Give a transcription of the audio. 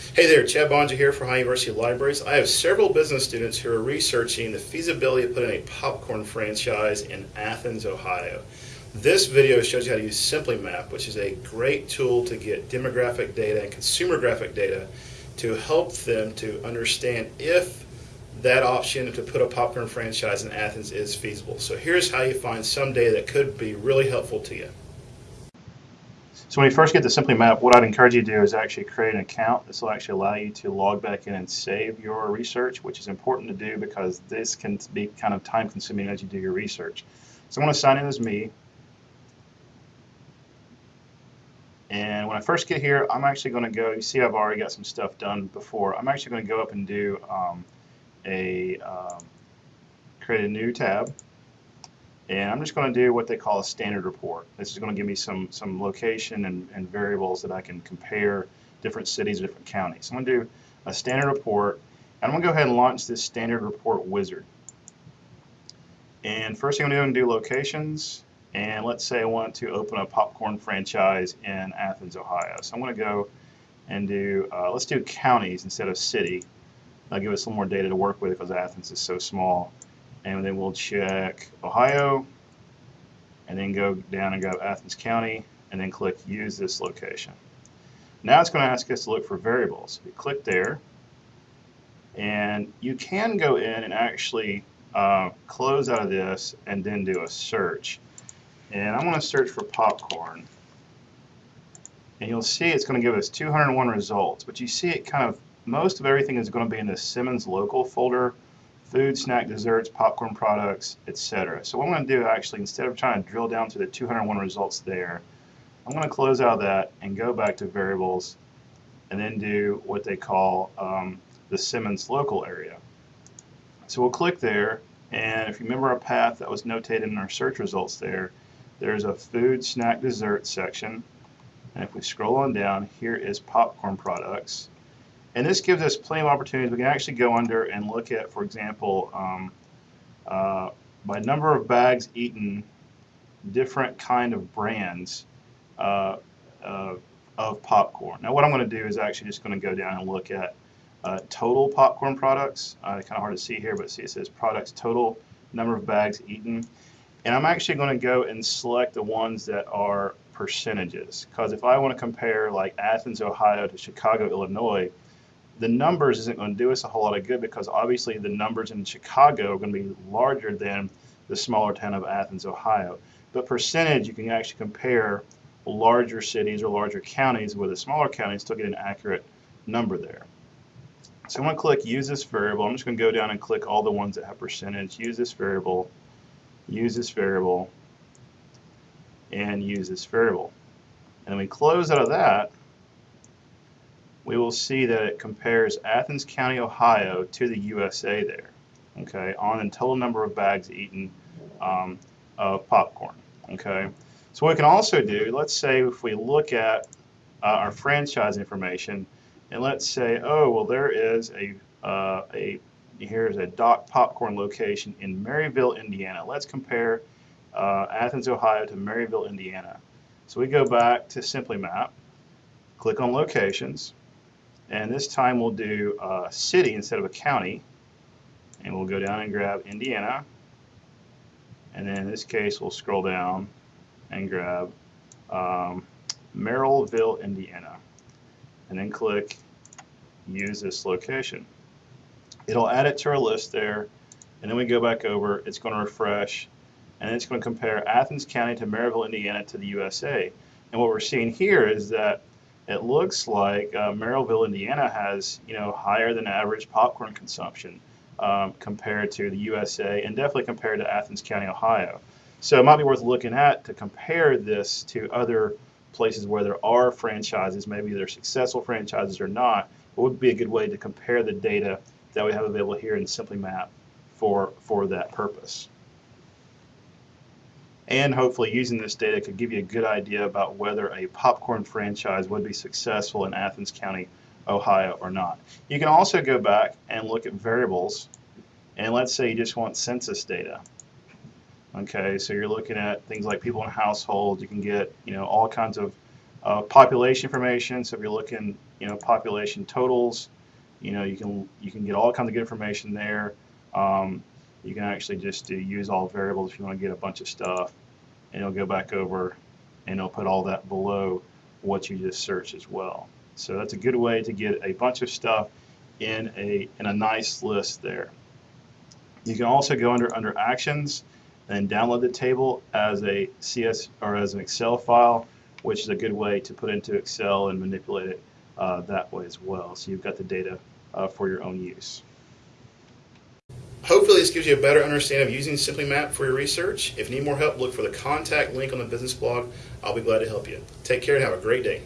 Hey there, Chad Boeninger here for Ohio University Libraries. I have several business students who are researching the feasibility of putting a popcorn franchise in Athens, Ohio. This video shows you how to use SimplyMap, which is a great tool to get demographic data and consumer graphic data to help them to understand if that option to put a popcorn franchise in Athens is feasible. So here's how you find some data that could be really helpful to you. So when you first get to SimplyMap, what I'd encourage you to do is actually create an account. This will actually allow you to log back in and save your research, which is important to do because this can be kind of time consuming as you do your research. So I'm going to sign in as me. And when I first get here, I'm actually going to go, you see I've already got some stuff done before. I'm actually going to go up and do um, a, um, create a new tab. And I'm just going to do what they call a standard report. This is going to give me some, some location and, and variables that I can compare different cities or different counties. So I'm going to do a standard report. And I'm going to go ahead and launch this standard report wizard. And first thing I'm going to do, do locations. And let's say I want to open a popcorn franchise in Athens, Ohio. So I'm going to go and do, uh, let's do counties instead of city. That'll give us a little more data to work with because Athens is so small and then we'll check Ohio and then go down and grab Athens County and then click use this location. Now it's going to ask us to look for variables. We click there and you can go in and actually uh, close out of this and then do a search. And I'm going to search for popcorn. And you'll see it's going to give us 201 results. But you see it kind of, most of everything is going to be in the Simmons local folder food, snack, desserts, popcorn products, etc. So what I'm going to do actually, instead of trying to drill down to the 201 results there, I'm going to close out of that and go back to variables and then do what they call um, the Simmons local area. So we'll click there and if you remember our path that was notated in our search results there, there's a food, snack, dessert section. And if we scroll on down, here is popcorn products. And this gives us plenty of opportunities. We can actually go under and look at, for example, um, uh, by number of bags eaten, different kind of brands uh, uh, of popcorn. Now what I'm going to do is actually just going to go down and look at uh, total popcorn products. Uh, kind of hard to see here, but see it says products total number of bags eaten. And I'm actually going to go and select the ones that are percentages. Because if I want to compare like Athens, Ohio to Chicago, Illinois, the numbers isn't going to do us a whole lot of good because obviously the numbers in Chicago are going to be larger than the smaller town of Athens, Ohio. But percentage, you can actually compare larger cities or larger counties with a smaller county and still get an accurate number there. So I'm going to click use this variable. I'm just going to go down and click all the ones that have percentage, use this variable, use this variable, and use this variable. And we close out of that we will see that it compares Athens County, Ohio to the USA there, okay, on the total number of bags eaten um, of popcorn, okay. So what we can also do, let's say if we look at uh, our franchise information, and let's say, oh, well, there is a, uh, a here's a Doc Popcorn location in Merrillville, Indiana. Let's compare uh, Athens, Ohio to Merrillville, Indiana. So we go back to SimplyMap, click on locations, and this time we'll do a city instead of a county. And we'll go down and grab Indiana. And then in this case, we'll scroll down and grab um, Merrillville, Indiana. And then click use this location. It'll add it to our list there. And then we go back over, it's going to refresh, and it's going to compare Athens County to Merrillville, Indiana to the USA. And what we're seeing here is that it looks like uh, Merrillville, Indiana has you know higher than average popcorn consumption um, compared to the USA and definitely compared to Athens County, Ohio. So it might be worth looking at to compare this to other places where there are franchises, maybe they're successful franchises or not. It would be a good way to compare the data that we have available here in SimplyMap for, for that purpose and hopefully using this data could give you a good idea about whether a popcorn franchise would be successful in Athens County, Ohio or not. You can also go back and look at variables and let's say you just want census data. Okay, so you're looking at things like people in households, you can get you know all kinds of uh, population information. So if you're looking you know, population totals. You know, you can you can get all kinds of good information there. Um, you can actually just do use all variables if you want to get a bunch of stuff, and it'll go back over and it'll put all that below what you just searched as well. So that's a good way to get a bunch of stuff in a in a nice list there. You can also go under under actions and download the table as a CS or as an Excel file, which is a good way to put into Excel and manipulate it uh, that way as well. So you've got the data uh, for your own use. Hopefully this gives you a better understanding of using SimplyMap for your research. If you need more help, look for the contact link on the business blog. I'll be glad to help you. Take care and have a great day.